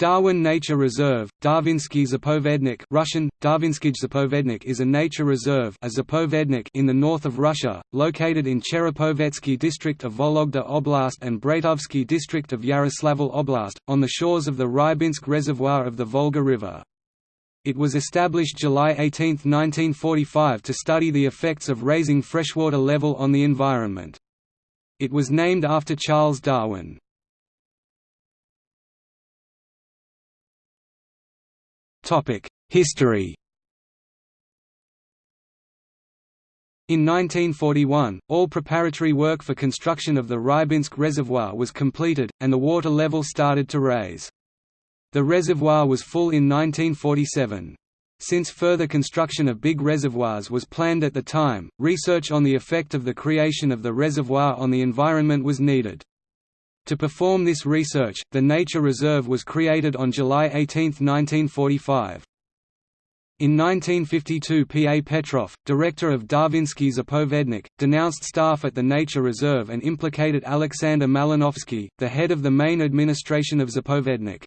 Darwin Nature Reserve, Darvinsky Zapovednik Russian, Darvinsky Zapovednik is a nature reserve a Zapovednik in the north of Russia, located in Cherepovetsky district of Vologda Oblast and Breytovsky district of Yaroslavl Oblast, on the shores of the Rybinsk Reservoir of the Volga River. It was established July 18, 1945 to study the effects of raising freshwater level on the environment. It was named after Charles Darwin. History In 1941, all preparatory work for construction of the Rybinsk Reservoir was completed, and the water level started to rise. The reservoir was full in 1947. Since further construction of big reservoirs was planned at the time, research on the effect of the creation of the reservoir on the environment was needed. To perform this research, the Nature Reserve was created on July 18, 1945. In 1952 P. A. Petrov, director of Darvinsky Zapovednik, denounced staff at the Nature Reserve and implicated Alexander Malinovsky, the head of the main administration of Zapovednik.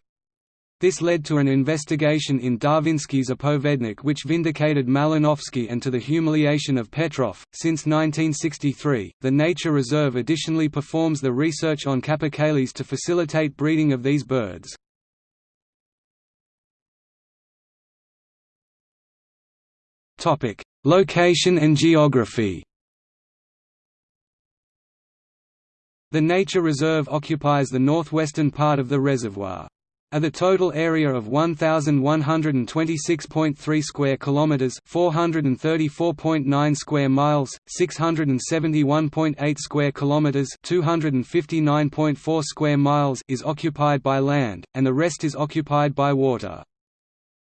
This led to an investigation in Darvinsky Zapovednik which vindicated Malinovsky and to the humiliation of Petrov. Since 1963, the Nature Reserve additionally performs the research on capercaillies to facilitate breeding of these birds. Topic: Location and geography The Nature Reserve occupies the northwestern part of the reservoir. Of a total area of 1126.3 square kilometers, 434.9 square miles, 671.8 square kilometers, 259.4 square miles is occupied by land, and the rest is occupied by water.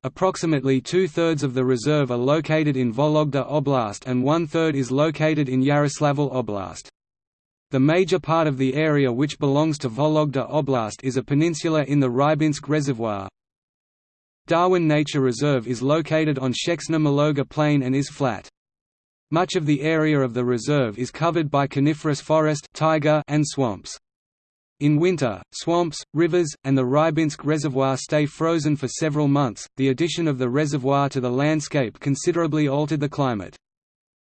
Approximately two-thirds of the reserve are located in Vologda Oblast and one-third is located in Yaroslavl Oblast. The major part of the area which belongs to Vologda Oblast is a peninsula in the Rybinsk Reservoir. Darwin Nature Reserve is located on Sheksna Mologa Plain and is flat. Much of the area of the reserve is covered by coniferous forest taiga and swamps. In winter, swamps, rivers, and the Rybinsk Reservoir stay frozen for several months. The addition of the reservoir to the landscape considerably altered the climate.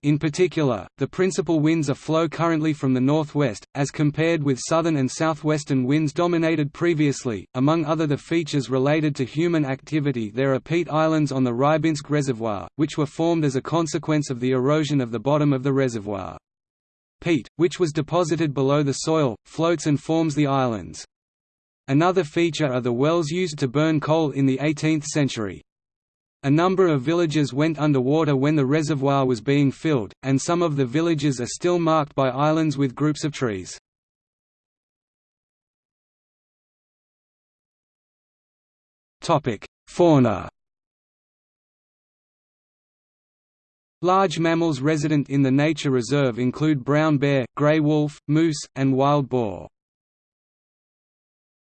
In particular, the principal winds are flow currently from the northwest, as compared with southern and southwestern winds dominated previously. Among other the features related to human activity, there are peat islands on the Rybinsk Reservoir, which were formed as a consequence of the erosion of the bottom of the reservoir. Peat, which was deposited below the soil, floats and forms the islands. Another feature are the wells used to burn coal in the 18th century. A number of villages went underwater when the reservoir was being filled, and some of the villages are still marked by islands with groups of trees. Fauna Large mammals resident in the nature reserve include brown bear, gray wolf, moose, and wild boar.